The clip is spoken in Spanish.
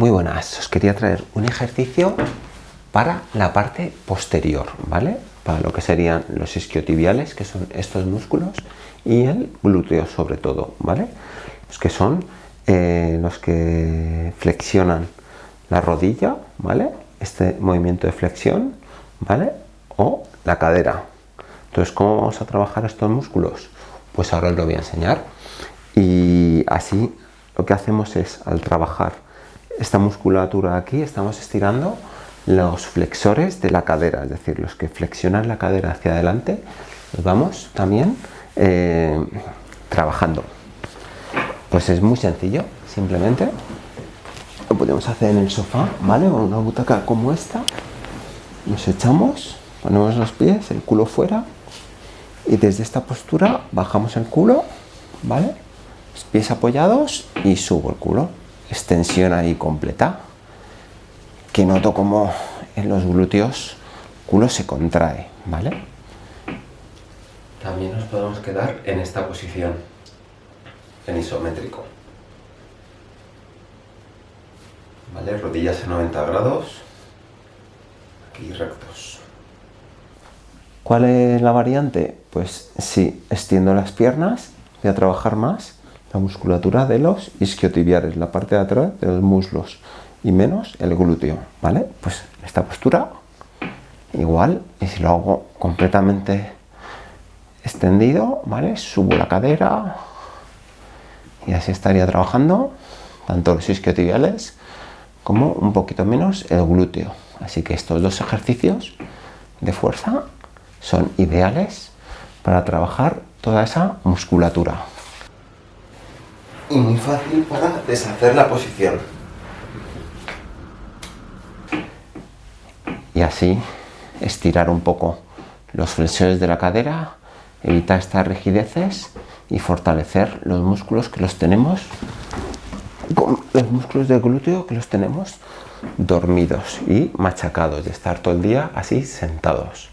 Muy buenas, os quería traer un ejercicio para la parte posterior, ¿vale? Para lo que serían los isquiotibiales, que son estos músculos, y el glúteo sobre todo, ¿vale? Los que son eh, los que flexionan la rodilla, ¿vale? Este movimiento de flexión, ¿vale? O la cadera. Entonces, ¿cómo vamos a trabajar estos músculos? Pues ahora os lo voy a enseñar. Y así lo que hacemos es, al trabajar esta musculatura aquí, estamos estirando los flexores de la cadera, es decir, los que flexionan la cadera hacia adelante, los vamos también eh, trabajando. Pues es muy sencillo, simplemente lo podemos hacer en el sofá, ¿vale? O una butaca como esta, nos echamos, ponemos los pies, el culo fuera y desde esta postura bajamos el culo, ¿vale? Los pies apoyados y subo el culo, extensión ahí completa, que noto como en los glúteos culo se contrae, ¿vale? También nos podemos quedar en esta posición, en isométrico. ¿Vale? Rodillas en 90 grados, aquí rectos. ¿Cuál es la variante? Pues si extiendo las piernas, voy a trabajar más la musculatura de los isquiotibiales, la parte de atrás de los muslos y menos el glúteo, ¿vale? Pues esta postura igual y si lo hago completamente extendido, ¿vale? Subo la cadera y así estaría trabajando tanto los isquiotibiales como un poquito menos el glúteo. Así que estos dos ejercicios de fuerza son ideales para trabajar toda esa musculatura. Y muy fácil para deshacer la posición. Y así estirar un poco los flexores de la cadera, evitar estas rigideces y fortalecer los músculos que los tenemos los músculos del glúteo que los tenemos dormidos y machacados de estar todo el día así sentados